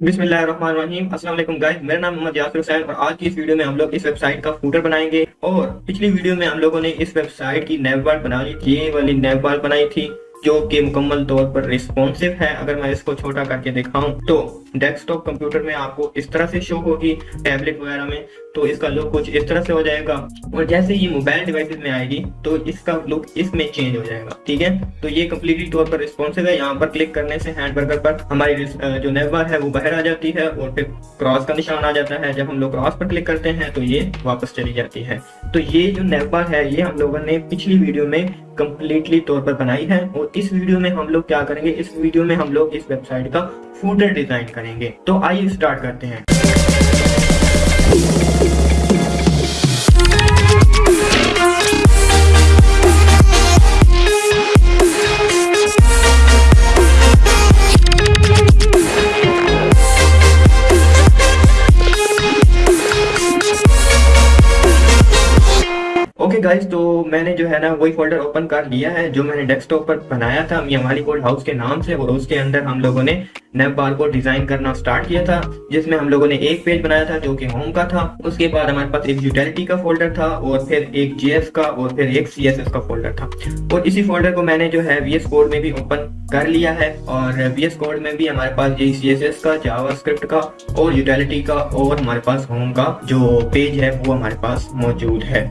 بسم اللہ الرحمن الرحیم السلام علیکم گائز میرا نام محمد یاسر حسین اور آج کی اس ویڈیو میں ہم لوگ اس ویب سائٹ کا فوٹر بنائیں گے اور پچھلی ویڈیو میں ہم لوگوں نے اس ویب سائٹ کی نیب بار بنا لی تھی یہ والی نیب بار بنائی تھی جو کہ مکمل طور پر ریسپونسو ہے اگر میں اس کو چھوٹا کر کے دکھاؤں تو ڈیسک ٹاپ کمپیوٹر میں آپ کو اس طرح سے شو ہوگی ٹیبلٹ وغیرہ میں تو اس کا لک کچھ اس طرح سے ہو جائے گا۔ اور جیسے یہ موبائل ڈیوائسز میں آئے گی، تو اس کا لک اس میں چینج ہو جائے گا، ٹھیک ہے؟ تو یہ کمپلیٹلی طور پر ریسپونسو ہے۔ یہاں پر کلک کرنے سے ہینڈ برگر پر ہماری جو نیو بار ہے، وہ باہر آ جاتی ہے اور پھر کراس کا نشان آ جاتا ہے۔ جب ہم لوگ کراس پر کلک کرتے ہیں، تو یہ واپس چلی جاتی ہے۔ تو یہ جو نیو بار ہے، یہ ہم لوگوں نے پچھلی ویڈیو میں کمپلیٹلی طور پر بنائی ہے۔ اور اس ویڈیو میں ہم لوگ کیا کریں گے؟ اس ویڈیو میں ہم لوگ اس ویب سائٹ کا فوٹر ڈیزائن کریں گے۔ تو آئیے سٹارٹ کرتے ہیں۔ میں نے جو ہے نا وہی فولڈر اوپن کر لیا ہے، جو میں نے ڈیسک ٹاپ پر بنایا تھا، میاں مالی گولڈ ہاؤس کے نام سے، اور اس کے اندر ہم لوگوں نے نیب بار کو ڈیزائن کرنا سٹارٹ کیا تھا، جس میں ہم لوگوں نے ایک پیج بنایا تھا جو کہ ہوم کا تھا۔ اس کے بعد ہمارے پاس ایک یوٹیلٹی کا فولڈر تھا، اور پھر ایک جی ایس کا، اور پھر ایک سی ایس ایس کا فولڈر تھا۔ اور اسی فولڈر کو میں نے جو ہے وی ایس کوڈ میں بھی اوپن کر لیا ہے، اور وی ایس کوڈ میں بھی ہمارے پاس یہی سی ایس ایس کا جاوا اسکرپٹ کا، اور یوٹیلٹی کا، اور ہمارے پاس ہوم کا جو پیج ہے، وہ ہمارے پاس موجود ہے۔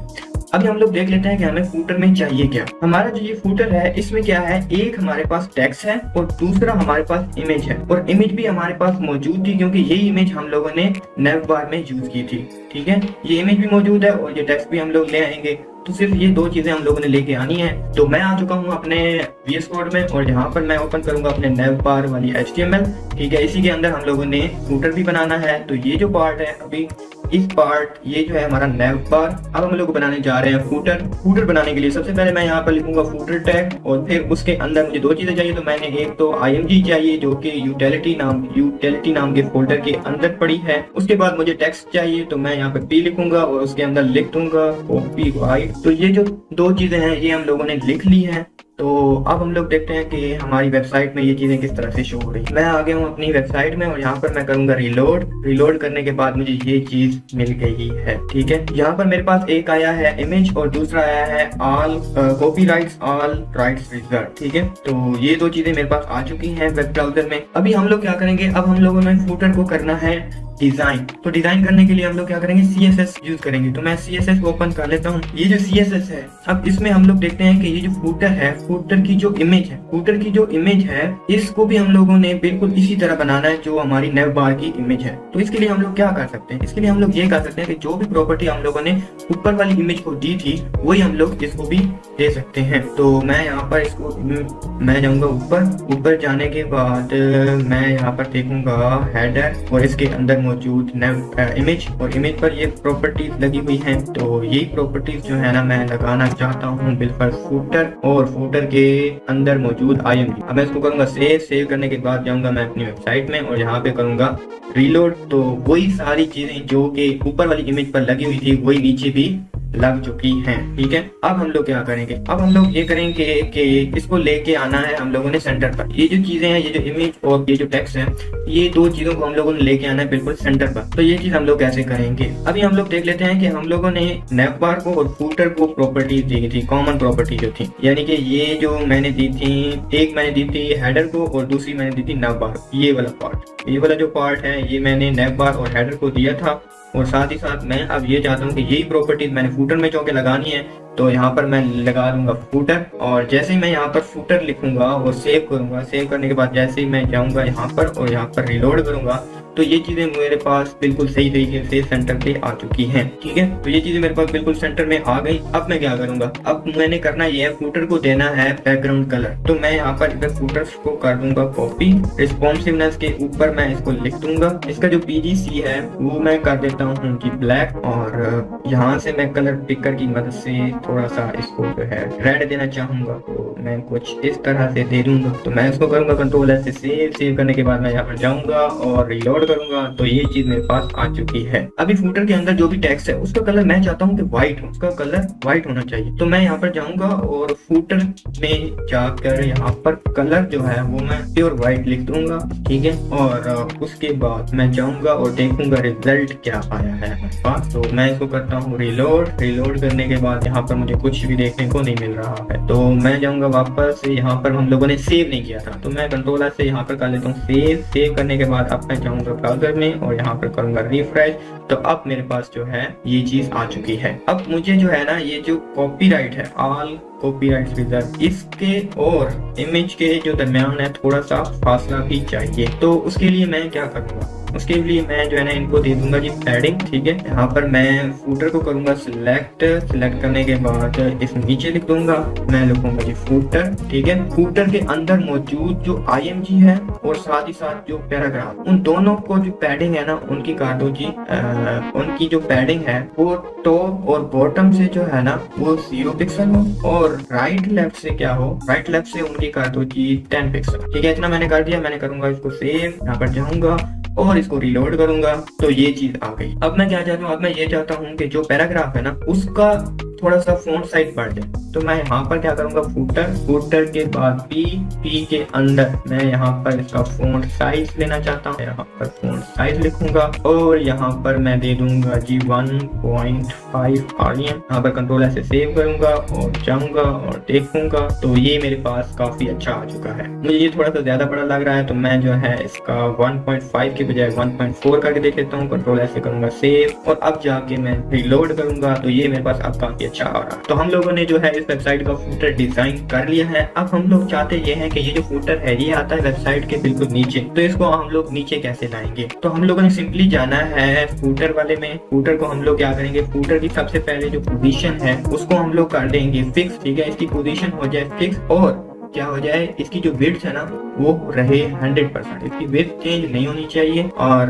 ابھی ہم لوگ دیکھ لیتے ہیں کہ ہمیں فوٹر میں چاہیے کیا۔ ہمارا جو یہ فوٹر ہے، اس میں کیا ہے؟ ایک ہمارے پاس ٹیکس ہے اور دوسرا ہمارے پاس امیج ہے۔ اور امیج بھی ہمارے پاس موجود تھی کیونکہ یہی امیج ہم لوگوں نے نیو بار میں یوز کی تھی۔ ٹھیک ہے؟ یہ امیج بھی موجود ہے اور یہ ٹیکس بھی ہم لوگ لے آئیں گے۔ تو صرف یہ دو چیزیں ہم لوگوں نے لے کے آنی ہیں۔ تو میں آ چکا ہوں اپنے وی ایس کوڈ میں اور یہاں پر میں اوپن کروں گا اپنے نیو بار والی ایچ ٹی ایم ایل ٹھیک ہے؟ اسی کے اندر ہم لوگوں نے فوٹر بھی بنانا ہے۔ تو یہ جو پارٹ ہے ابھی اس پارٹ یہ جو ہے ہمارا نیو بار اب ہم لوگ بنانے جا رہے ہیں فوٹر فوٹر بنانے کے لیے سب سے پہلے میں یہاں پر لکھوں گا فوٹر ٹیگ اور پھر اس کے اندر مجھے دو چیزیں چاہیے، تو میں نے ایک تو آئی ایم جی چاہیے جو کہ یوٹیلٹی نام یوٹیلٹی نام کے فولڈر کے اندر پڑی ہے۔ اس کے بعد مجھے ٹیکسٹ چاہیے، تو میں یہاں پہ پی لکھوں گا اور اس کے اندر لکھ دوں گا کاپی وائٹ تو یہ جو دو چیزیں ہیں، یہ ہم لوگوں نے لکھ لی ہیں۔ تو اب ہم لوگ دیکھتے ہیں کہ ہماری ویب سائٹ میں یہ چیزیں کس طرح سے شو ہو رہی میں آگے ہوں اپنی ویب سائٹ میں اور یہاں پر میں کروں گا ریلوڈ ریلوڈ کرنے کے بعد مجھے یہ چیز مل گئی ہے، ٹھیک ہے؟ یہاں پر میرے پاس ایک آیا ہے امیج اور دوسرا آیا ہے all copy rights all rights reserve ٹھیک ہے؟ تو یہ دو چیزیں میرے پاس آ چکی ہیں ویب براؤزر میں۔ ابھی ہم لوگ کیا کریں گے؟ اب ہم لوگوں نے فوٹر کو کرنا ہے۔ ڈیزائن تو ڈیزائن کرنے کے لیے ہم لوگ کیا کریں گے سی ایس ایس یوز کریں گے تو میں سی ایس ایس اوپن کر لیتا ہوں یہ جو سی ایس ایس ہے اب اس میں ہم لوگ دیکھتے ہیں کہ یہ جو فوٹر ہے فوٹر کی جو امیج ہے فوٹر کی جو امیج ہے اس کو بھی ہم لوگوں نے بالکل اسی طرح بنانا ہے جو ہماری نیو بار کی امیج ہے تو اس کے لیے ہم لوگ کیا کر سکتے ہیں اس کے لیے ہم لوگ یہ کر سکتے ہیں کہ جو بھی پراپرٹی ہم لوگوں نے اوپر والی امیج کو دی تھی وہی ہم لوگ اس کو بھی دے سکتے ہیں تو میں یہاں پر اس کو میں جاؤں گا اوپر اوپر جانے کے بعد میں یہاں پر دیکھوں گا ہیڈر اور اس کے اندر موجود امیج اور امیج پر یہ پراپرٹیز لگی ہوئی ہیں۔ تو یہی پراپرٹیز جو ہے نا، میں لگانا چاہتا ہوں بالفر فوٹر اور فوٹر کے اندر موجود آئی ایم جی اب میں اس کو کروں گا سیو سیو کرنے کے بعد جاؤں گا میں اپنی ویب سائٹ میں اور یہاں پہ کروں گا ریلوڈ تو وہی ساری چیزیں جو کہ اوپر والی امیج پر لگی ہوئی تھی، وہی نیچے بھی لگ چکی ہیں، ٹھیک ہے؟ اب ہم لوگ کیا کریں گے؟ اب ہم لوگ یہ کریں گے کہ اس کو لے کے آنا ہے ہم لوگوں نے سینٹر پر۔ یہ جو چیزیں ہیں، یہ جو امیج اور یہ جو ٹیکس ہے یہ دو چیزوں کو ہم لوگوں نے لے کے آنا ہے بالکل سینٹر پر۔ تو یہ چیز ہم لوگ کیسے کریں گے؟ ابھی ہم لوگ دیکھ لیتے ہیں کہ ہم لوگوں نے نیپ بار کو اور فوٹر کو پراپرٹی دی تھی کامن پراپرٹی جو تھی۔ یعنی کہ یہ جو میں نے دی تھی، ایک میں نے دی تھی ہیڈر کو اور دوسری میں نے دی تھی نیپ بار یہ والا پارٹ یہ والا جو پارٹ ہے، یہ میں نے نیپ بار اور ہیڈر کو دیا تھا۔ اور ساتھ ہی ساتھ میں اب یہ چاہتا ہوں کہ یہی پراپرٹیز میں نے فوٹر میں چونکہ لگانی ہے، تو یہاں پر میں لگا دوں گا فوٹر اور جیسے ہی میں یہاں پر فوٹر لکھوں گا اور سیو کروں گا سیو کرنے کے بعد جیسے ہی میں جاؤں گا یہاں پر اور یہاں پر ریلوڈ کروں گا تو یہ چیزیں میرے پاس بالکل صحیح طریقے سے سینٹر پہ آ چکی ہیں، ٹھیک ہے؟ تو یہ چیزیں میرے پاس بالکل سینٹر میں آ گئی اب میں کیا کروں گا؟ اب میں نے کرنا یہ ہے فوٹر کو دینا ہے بیک گراؤنڈ کلر تو میں یہاں پر ادھر فوٹرس کو کر دوں گا کاپی ریسپونسونیس کے اوپر میں اس کو لکھ دوں گا۔ اس کا جو پی جی سی ہے، وہ میں کر دیتا ہوں جی کہ بلیک اور یہاں سے میں کلر پکر کی مدد سے تھوڑا سا اس کو جو ہے ریڈ دینا چاہوں گا۔ تو میں کچھ اس طرح سے دے دوں گا۔ تو میں اس کو کروں گا کنٹرول ایس سے سیو سیو کرنے کے بعد میں یہاں پر جاؤں گا اور ریلوڈ کروں گا تو یہ چیز میرے پاس آ چکی ہے۔ ابھی فوٹر کے اندر جو بھی ٹیکسٹ ہے، اس کا کلر میں چاہتا ہوں کہ وائٹ ہو۔ اس کا کلر وائٹ ہونا چاہیے۔ تو میں یہاں پر جاؤں گا اور فوٹر میں جا کر یہاں پر کلر جو ہے وہ میں پیور وائٹ لکھ دوں گا، ٹھیک ہے؟ اور اس کے بعد میں جاؤں گا اور دیکھوں گا ریزلٹ کیا آیا ہے۔ میرے پاس تو میں اس کو کرتا ہوں ریلوڈ ریلوڈ کرنے کے بعد یہاں پر مجھے کچھ بھی دیکھنے کو نہیں مل رہا ہے۔ تو میں جاؤں گا واپس، یہاں پر ہم لوگوں نے سیو نہیں کیا تھا۔ تو میں کنٹرول سے یہاں پر کر لیتا ہوں سیو سیو کرنے کے بعد اب میں جاؤں گا براؤزر میں اور یہاں پر کروں گا ریفریش، تو اب میرے پاس جو ہے، یہ چیز آ چکی ہے۔ اب مجھے جو ہے نا، یہ جو کاپی رائٹ ہے آل کاپی رائٹ ریزرو اس کے اور امیج کے جو درمیان ہے، تھوڑا سا فاصلہ بھی چاہیے۔ تو اس کے لیے میں کیا کروں گا؟ اس کے لیے میں جو ہے نا ان کو دے دوں گا جی پیڈنگ ٹھیک ہے؟ یہاں پر میں فوٹر کو کروں گا سلیکٹ سلیکٹ کرنے کے بعد اس نیچے لکھ دوں گا، میں لکھوں گا جی فوٹر ٹھیک ہے؟ فوٹر کے اندر موجود جو آئی ایم جی ہے اور ساتھ ہی ساتھ جو پیراگراف ان دونوں کو جو پیڈنگ ہے نا، ان کی کر دو جی ان کی جو پیڈنگ ہے، وہ ٹاپ اور باٹم سے جو ہے نا، وہ زیرو پکسل ہو اور رائٹ لیفٹ سے کیا ہو؟ رائٹ لیفٹ سے ان کی کر دو جی ٹین پکسل ٹھیک ہے؟ اتنا میں نے کر دیا، میں نے کروں گا اس کو سیو یہاں پر جاؤں گا۔ اور اس کو ریلوڈ کروں گا تو یہ چیز آ گئی۔ اب میں کیا چاہتا ہوں؟ اب میں یہ چاہتا ہوں کہ جو پیراگراف ہے نا، اس کا تھوڑا سا فون سائز بڑھ جائے۔ تو میں یہاں پر کیا کروں گا؟ فوٹر فوٹر کے بعد پی پی کے اندر میں یہاں پر اس کا فون سائز لینا چاہتا ہوں۔ یہاں پر فون سائز لکھوں گا اور یہاں پر میں دے دوں گا جی ون پوائنٹ فائیو یہاں پر کنٹرول ایسے سیو کروں گا اور جاؤں گا اور دیکھوں گا۔ تو یہ میرے پاس کافی اچھا آ چکا ہے۔ مجھے یہ تھوڑا سا زیادہ بڑا لگ رہا ہے، تو میں جو ہے اس کا ون پوائنٹ فائیو کے بجائے ون پوائنٹ فور کر کے دیکھ لیتا ہوں۔ کنٹرول ایسے کروں گا سیو اور اب جا کے میں ریلوڈ کروں گا۔ تو یہ میرے پاس اب کافی اچھا آ رہا۔ تو ہم لوگوں نے جو ہے اس ویب سائٹ کا فوٹر ڈیزائن کر لیا ہے۔ اب ہم لوگ چاہتے یہ ہیں کہ یہ جو فوٹر ہے، یہ آتا ہے ویب سائٹ کے بالکل نیچے۔ تو اس کو ہم لوگ نیچے کیسے لائیں گے؟ تو ہم لوگوں نے سمپلی جانا ہے فوٹر والے میں۔ فوٹر کو ہم لوگ کیا کریں گے؟ فوٹر کی سب سے پہلے جو پوزیشن ہے، اس کو ہم لوگ کر دیں گے فکس ٹھیک ہے؟ اس کی پوزیشن ہو جائے فکس اور کیا ہو جائے؟ اس کی جو ویڈ ہے نا وہ رہے ہنڈریڈ پرسینٹ اس کی ویڈ چینج نہیں ہونی چاہیے اور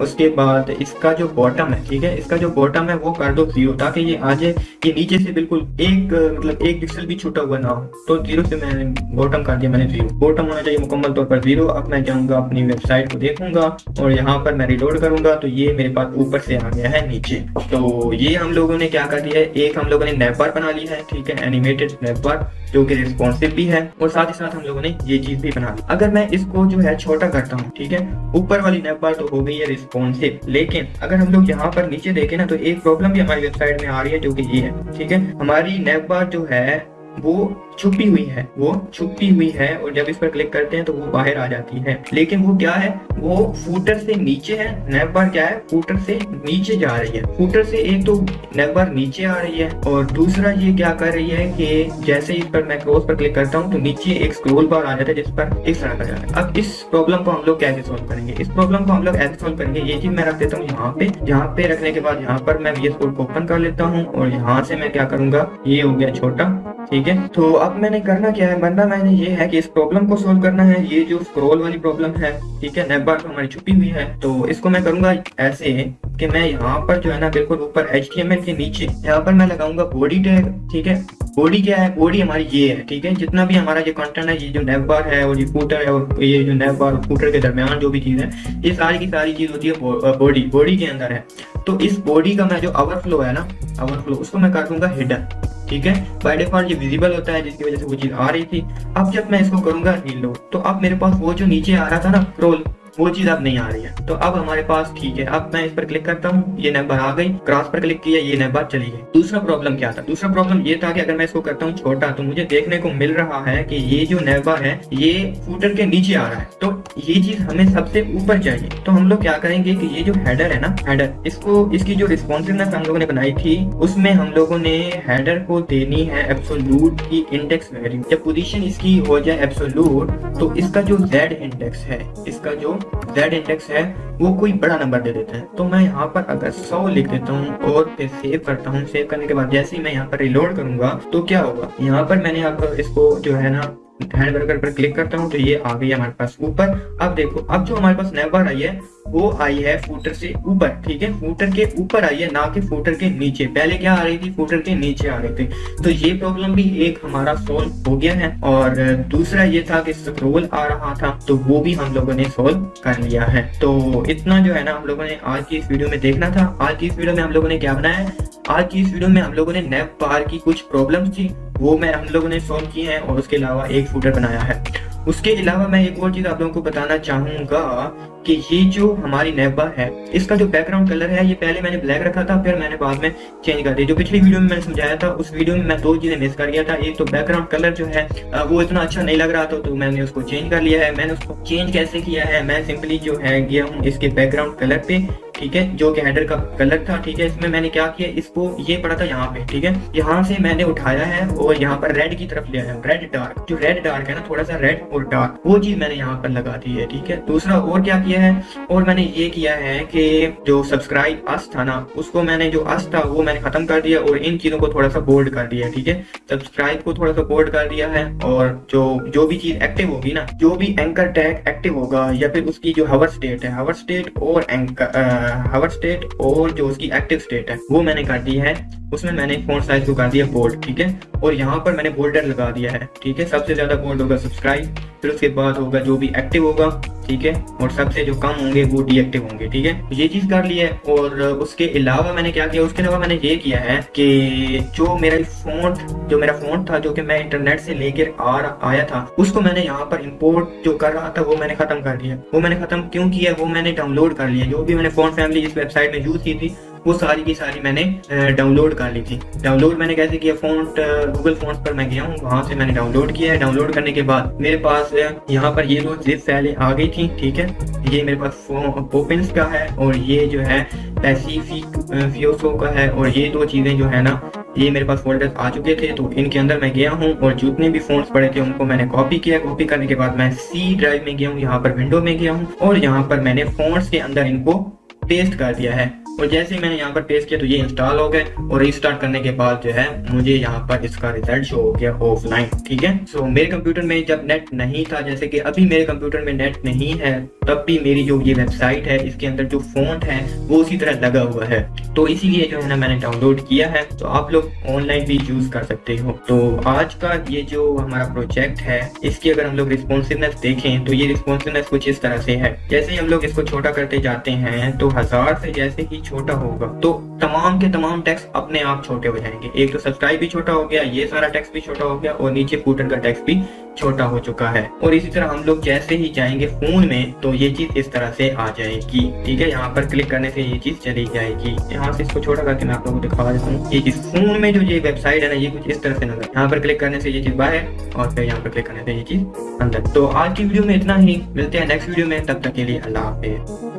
اس کے بعد اس کا جو باٹم ہے، ٹھیک ہے؟ اس کا جو باٹم ہے، وہ کر دو زیرو تاکہ یہ آ جائے، یہ نیچے سے بالکل ایک مطلب ایک پکسل بھی چھوٹا ہوا نہ ہو۔ تو زیرو سے میں نے باٹم کر دیا، میں نے زیرو باٹم ہونا چاہیے مکمل طور پر زیرو اب میں جاؤں گا، اپنی ویب سائٹ کو دیکھوں گا اور یہاں پر میں ریلوڈ کروں گا۔ تو یہ میرے پاس اوپر سے آ گیا ہے، نیچے۔ تو یہ ہم لوگوں نے کیا کر دیا ہے؟ ایک ہم لوگوں نے نیپ بنا لی ہے، ٹھیک ہے؟ اینیمیٹڈ نیپ جو کہ ریسپونسو بھی ہے اور ساتھ ہی ساتھ ہم لوگوں نے یہ چیز بھی بنا اگر میں اس کو جو ہے چھوٹا کرتا ہوں، ٹھیک ہے؟ اوپر والی نیب بار تو ہو گئی ہے ریسپونسو لیکن اگر ہم لوگ یہاں پر نیچے دیکھیں نا، تو ایک پرابلم بھی ہماری ویب سائٹ میں آ رہی ہے جو کہ یہ ہے، ٹھیک ہے؟ ہماری نیب بار جو ہے، وہ چھپی ہوئی ہے۔ وہ چھپی ہوئی ہے اور جب اس پر کلک کرتے ہیں تو وہ باہر آ جاتی ہے۔ لیکن وہ کیا ہے؟ وہ فوٹر سے نیچے ہے۔ نیپ بار کیا ہے؟ فوٹر سے نیچے جا رہی ہے۔ فوٹر سے ایک تو نیپ بار نیچے آ رہی ہے اور دوسرا یہ کیا کر رہی ہے کہ جیسے اس پر میں کروس پر کلک کرتا ہوں تو نیچے ایک سکرول بار آ جاتا ہے جس پر اس طرح کا جاتا ہے۔ اب اس پرابلم کو ہم لوگ کیسے سولو کریں گے؟ اس پرابلم کو ہم لوگ ایسے سولو کریں گے، یہ چیز میں رکھ دیتا ہوں یہاں پہ۔ یہاں پہ رکھنے کے بعد یہاں پر میں وی ایس کوڈ کو اوپن کر لیتا ہوں اور یہاں سے میں کیا کروں گا؟ یہ ہو گیا چھوٹا، ٹھیک ہے؟ تو اب اب میں نے کرنا کیا ہے؟ بننا میں نے یہ ہے کہ اس پرابلم کو سولو کرنا ہے۔ یہ جو اسکرول والی پرابلم ہے، ٹھیک ہے؟ نیب بار ہماری چھپی ہوئی ہے۔ تو اس کو میں کروں گا ایسے کہ میں یہاں پر جو ہے نا، بالکل اوپر ایچ ٹی ایم ایل کے نیچے، یہاں پر میں لگاؤں گا باڈی ٹیگ ٹھیک ہے؟ باڈی کیا ہے؟ باڈی ہماری یہ ہے، ٹھیک ہے؟ جتنا بھی ہمارا یہ کنٹینٹ ہے، یہ جو نیب بار ہے اور یہ فوٹر ہے اور یہ جو نیب بار اور فوٹر کے درمیان جو بھی چیز ہے، یہ ساری کی ساری چیز ہوتی ہے باڈی باڈی کے اندر ہے۔ تو اس باڈی کا میں جو اوور فلو ہے نا اوور فلو اس کو میں کر دوں گا ہڈن ٹھیک ہے؟ بائی ڈیفالٹ یہ ویزیبل ہوتا ہے، جس کی وجہ سے وہ چیز آ رہی تھی۔ اب جب میں اس کو کروں گا ریلوڈ تو اب میرے پاس وہ جو نیچے آ رہا تھا نا رول وہ چیز اب نہیں آ رہی ہے۔ تو اب ہمارے پاس ٹھیک ہے۔ اب میں اس پر کلک کرتا ہوں۔ یہ نیبر آ گئی۔ کراس پر کلک کیا، یہ نیبر چلی گئی۔ دوسرا پرابلم کیا تھا؟ دوسرا پرابلم یہ تھا کہ اگر میں اس کو کرتا ہوں چھوٹا، تو مجھے دیکھنے کو مل رہا ہے کہ یہ جو نیبر ہے، یہ فوٹر کے نیچے آ رہا ہے۔ تو یہ چیز ہمیں سب سے اوپر چاہیے۔ تو ہم لوگ کیا کریں گے کہ یہ جو ہیڈر ہے نا، ہیڈر، اس کو، اس کی جو ریسپونسونیس ہم لوگوں نے بنائی تھی، اس میں ہم لوگوں نے ہیڈر کو دینی ہے ایبسولوٹ کی انڈیکس ویلیو جب پوزیشن اس کی ہو جائے ایبسولوٹ تو اس کا جو زیڈ انڈیکس ہے، اس کا جو زیڈ انڈیکس ہے وہ کوئی بڑا نمبر دے دیتا ہے تو میں یہاں پر اگر سو لکھ دیتا ہوں اور پھر سیو کرتا ہوں سیو کرنے کے بعد جیسے ہی میں یہاں پر ریلوڈ کروں گا تو کیا ہوگا یہاں پر میں نے اب اس کو جو ہے نا ہینڈ ورکر پر کلک کرتا ہوں تو یہ آ گئی ہمارے پاس اوپر۔ اب دیکھو، اب جو ہمارے پاس نیبر آئی ہے، وہ آئی ہے فوٹر سے اوپر، ٹھیک ہے؟ فوٹر کے اوپر آئی ہے، نہ کہ فوٹر کے نیچے۔ پہلے کیا آ رہی تھی؟ فوٹر کے نیچے آ رہی تھی۔ تو یہ پرابلم بھی ایک ہمارا سولو ہو گیا ہے۔ اور دوسرا یہ تھا کہ سکرول آ رہا تھا، تو وہ بھی ہم لوگوں نے سولو کر لیا ہے۔ تو اتنا جو ہے نا، ہم لوگوں نے آج کی اس ویڈیو میں دیکھنا تھا۔ آج کی اس ویڈیو میں ہم لوگوں نے کیا بنایا ہے؟ آج کی اس ویڈیو میں ہم لوگوں نے نیب بار کی کچھ پرابلمس تھی۔ وہ میں ہم لوگوں نے سولو کی ہیں اور اس کے علاوہ ایک فوٹر بنایا ہے۔ اس کے علاوہ میں ایک اور چیز آپ لوگوں کو بتانا چاہوں گا کہ یہ جو ہماری نیبا ہے، اس کا جو بیک گراؤنڈ کلر ہے، یہ پہلے میں نے بلیک رکھا تھا، پھر میں نے بعد میں چینج کر دیا جو پچھلی ویڈیو میں میں نے سمجھایا تھا، اس ویڈیو میں میں دو چیزیں مس کر گیا تھا۔ ایک تو بیک گراؤنڈ کلر جو ہے وہ اتنا اچھا نہیں لگ رہا تھا تو میں نے اس کو چینج کر لیا ہے۔ میں نے اس کو چینج کیسے کیا ہے؟ میں سمپلی جو ہے گیا ہوں اس کے بیک گراؤنڈ کلر پہ۔ ٹھیک ہے، جو کہ ہیڈر کا غلط تھا، ٹھیک ہے، اس میں میں نے کیا کیا، اس کو یہ پڑا تھا یہاں پہ، ٹھیک ہے۔ یہاں سے میں نے اٹھایا ہے اور یہاں پر ریڈ کی طرف لے آیا ریڈ ڈارک جو ریڈ ڈارک ہے نا، تھوڑا سا ریڈ اور ڈارک وہ چیز میں نے یہاں پر لگا دی ہے، ٹھیک ہے۔ دوسرا اور کیا کیا ہے؟ اور میں نے یہ کیا ہے کہ جو سبسکرائب اس تھا نا، اس کو میں نے جو اس تھا، وہ میں نے ختم کر دیا اور ان چیزوں کو تھوڑا سا بولڈ کر دیا ٹھیک ہے۔ سبسکرائب کو تھوڑا سا بولڈ کر دیا ہے اور جو جو بھی چیز ایکٹیو ہوگی نا، جو بھی اینکر ٹیگ ایکٹیو ہوگا یا پھر اس کی جو ہاور اسٹیٹ ہے ہاور اسٹیٹ اور اینکر ہاورڈ اسٹیٹ اور جو اس کی ایکٹیو اسٹیٹ ہے وہ میں نے کر دی ہے اس میں میں نے فون سائز کو کر دیا بولڈ ٹھیک ہے اور یہاں پر میں نے بولڈر لگا دیا ہے ٹھیک ہے سب سے زیادہ بولڈ ہوگا سبسکرائب پھر اس کے بعد ہوگا جو بھی ایکٹیو ہوگا ٹھیک ہے اور سب سے جو کم ہوں گے وہ ڈی ایکٹیو ہوں گے ٹھیک ہے یہ چیز کر لی ہے اور اس کے علاوہ میں نے کیا کیا اس کے علاوہ میں نے یہ کیا ہے کہ جو میرا فون جو میرا فونٹ تھا جو کہ میں انٹرنیٹ سے لے کر آ آیا تھا اس کو میں نے یہاں پر امپورٹ جو کر رہا تھا وہ میں نے ختم کر دیا وہ میں نے ختم کیوں کیا وہ میں نے ڈاؤن لوڈ کر لیا جو بھی میں نے فون فیملی جس ویب سائٹ میں یوز کی تھی۔ وہ ساری کی ساری میں نے ڈاؤن لوڈ کر لی تھی۔ ڈاؤن لوڈ میں نے کیسے کیا فونٹ گوگل فونٹ پر میں گیا ہوں، وہاں سے میں نے ڈاؤن لوڈ کیا ہے۔ ڈاؤن لوڈ کرنے کے بعد میرے پاس یہاں پر یہ جو زپ فیلیں آ گئی تھیں، ٹھیک ہے۔ یہ میرے پاس پوپنس کا ہے اور یہ جو ہے پیسیفک فیوسو کا ہے۔ اور یہ دو چیزیں جو ہے نا، یہ میرے پاس فولڈر آ چکے تھے۔ تو ان کے اندر میں گیا ہوں اور جتنے بھی فونٹس پڑے تھے، ان کو میں نے کاپی کیا۔ کاپی کرنے کے بعد میں سی ڈرائیو میں گیا ہوں، یہاں پر ونڈو میں گیا ہوں اور یہاں پر میں نے فونٹس کے اندر ان کو پیسٹ کر دیا ہے۔ اور جیسے میں نے یہاں پر پیس کیا تو یہ انسٹال ہو گئے اور ریسٹارٹ کرنے کے بعد جو ہے مجھے یہاں پر اس کا ریزلٹ شو ہو گیا آف لائن ٹھیک ہے؟ سو میرے کمپیوٹر میں جب نیٹ نہیں تھا، جیسے کہ ابھی میرے کمپیوٹر میں نیٹ نہیں ہے، تب بھی میری جو یہ ویب سائٹ ہے، اس کے اندر جو فونٹ ہے، وہ اسی طرح لگا ہوا ہے۔ تو اسی لیے جو ہے نا میں نے ڈاؤن لوڈ کیا ہے۔ تو آپ لوگ آن لائن بھی یوز کر سکتے ہو۔ تو آج کا یہ جو ہمارا پروجیکٹ ہے، اس کی اگر ہم لوگ ریسپونسونیس دیکھیں تو یہ ریسپونسونیس کچھ اس طرح سے ہے۔ جیسے ہی ہم لوگ اس کو چھوٹا کرتے جاتے ہیں، تو ہزار سے جیسے ہی بھی چھوٹا ہوگا۔ تو تمام کے تمام ٹیکس اپنے آپ چھوٹے ہو جائیں گے۔ ایک تو سبسکرائب بھی چھوٹا ہو گیا، یہ سارا ٹیکس بھی چھوٹا ہو گیا اور نیچے فوٹن کا ٹیکس بھی چھوٹا ہو چکا ہے۔ اور اسی طرح ہم لوگ جیسے ہی جائیں گے فون میں، تو یہ چیز اس طرح سے آ جائے گی۔ ٹھیک ہے، یہاں پر کلک کرنے سے یہ چیز چلی جائے گی۔ یہاں سے اس کو چھوٹا کر کے میں آپ لوگوں کو دکھا دیتا ہوں۔ یہ چیز فون میں جو یہ ویب سائٹ ہے نا، یہ کچھ اس طرح سے نظر، یہاں پر کلک کرنے سے یہ چیز باہر اور پھر یہاں پر کلک کرنے سے یہ چیز اندر۔ تو آج کی ویڈیو میں اتنا ہی۔ ملتے ہیں نیکسٹ ویڈیو میں، تب تک کے لیے اللہ حافظ۔